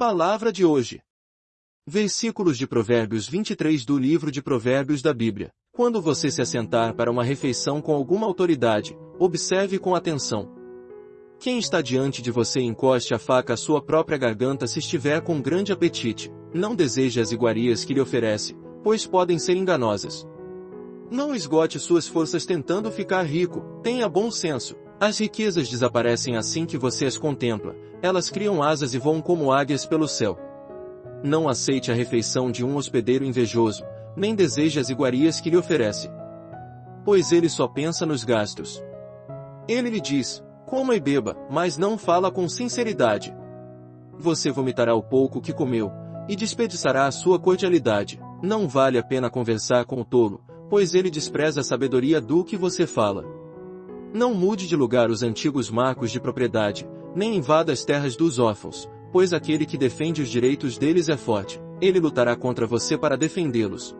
Palavra de hoje. Versículos de Provérbios 23 do livro de Provérbios da Bíblia. Quando você se assentar para uma refeição com alguma autoridade, observe com atenção. Quem está diante de você encoste a faca à sua própria garganta se estiver com grande apetite. Não deseje as iguarias que lhe oferece, pois podem ser enganosas. Não esgote suas forças tentando ficar rico, tenha bom senso. As riquezas desaparecem assim que você as contempla, elas criam asas e voam como águias pelo céu. Não aceite a refeição de um hospedeiro invejoso, nem deseje as iguarias que lhe oferece. Pois ele só pensa nos gastos. Ele lhe diz, coma e beba, mas não fala com sinceridade. Você vomitará o pouco que comeu, e desperdiçará a sua cordialidade. Não vale a pena conversar com o tolo, pois ele despreza a sabedoria do que você fala. Não mude de lugar os antigos marcos de propriedade, nem invada as terras dos órfãos, pois aquele que defende os direitos deles é forte, ele lutará contra você para defendê-los.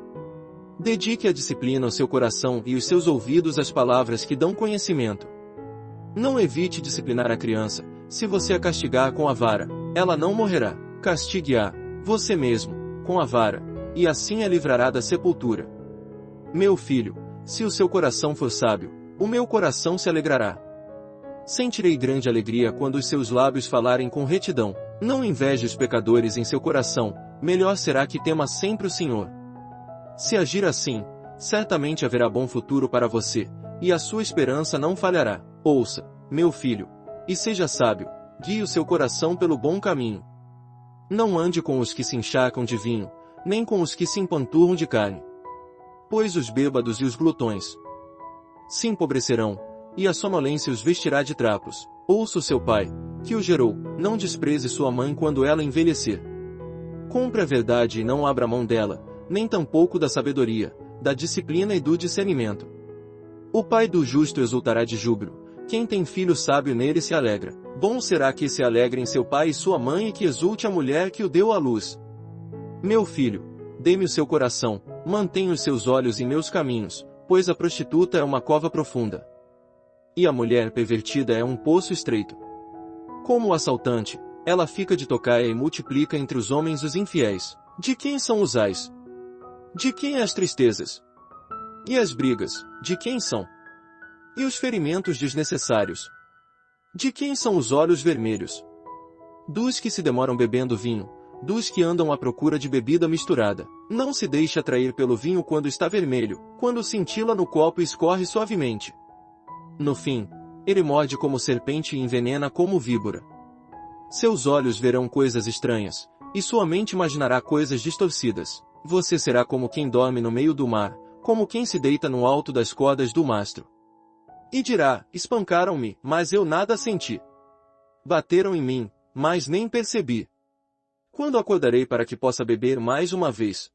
Dedique a disciplina ao seu coração e os seus ouvidos às palavras que dão conhecimento. Não evite disciplinar a criança, se você a castigar com a vara, ela não morrerá. Castigue-a, você mesmo, com a vara, e assim a livrará da sepultura. Meu filho, se o seu coração for sábio, o meu coração se alegrará. Sentirei grande alegria quando os seus lábios falarem com retidão. Não inveje os pecadores em seu coração, melhor será que tema sempre o Senhor. Se agir assim, certamente haverá bom futuro para você, e a sua esperança não falhará. Ouça, meu filho, e seja sábio, guie o seu coração pelo bom caminho. Não ande com os que se encharcam de vinho, nem com os que se empanturram de carne. Pois os bêbados e os glutões, se empobrecerão, e a sonolência os vestirá de trapos. Ouça o seu pai, que o gerou, não despreze sua mãe quando ela envelhecer. Compre a verdade e não abra mão dela, nem tampouco da sabedoria, da disciplina e do discernimento. O pai do justo exultará de júbilo, quem tem filho sábio nele se alegra. Bom será que se alegrem seu pai e sua mãe e que exulte a mulher que o deu à luz. Meu filho, dê-me o seu coração, mantenha os seus olhos em meus caminhos, pois a prostituta é uma cova profunda. E a mulher pervertida é um poço estreito. Como o assaltante, ela fica de tocaia e multiplica entre os homens os infiéis. De quem são os ais? De quem as tristezas? E as brigas, de quem são? E os ferimentos desnecessários? De quem são os olhos vermelhos? Dos que se demoram bebendo vinho, dos que andam à procura de bebida misturada. Não se deixe atrair pelo vinho quando está vermelho, quando cintila no copo escorre suavemente. No fim, ele morde como serpente e envenena como víbora. Seus olhos verão coisas estranhas, e sua mente imaginará coisas distorcidas. Você será como quem dorme no meio do mar, como quem se deita no alto das cordas do mastro. E dirá, espancaram-me, mas eu nada senti. Bateram em mim, mas nem percebi. Quando acordarei para que possa beber mais uma vez?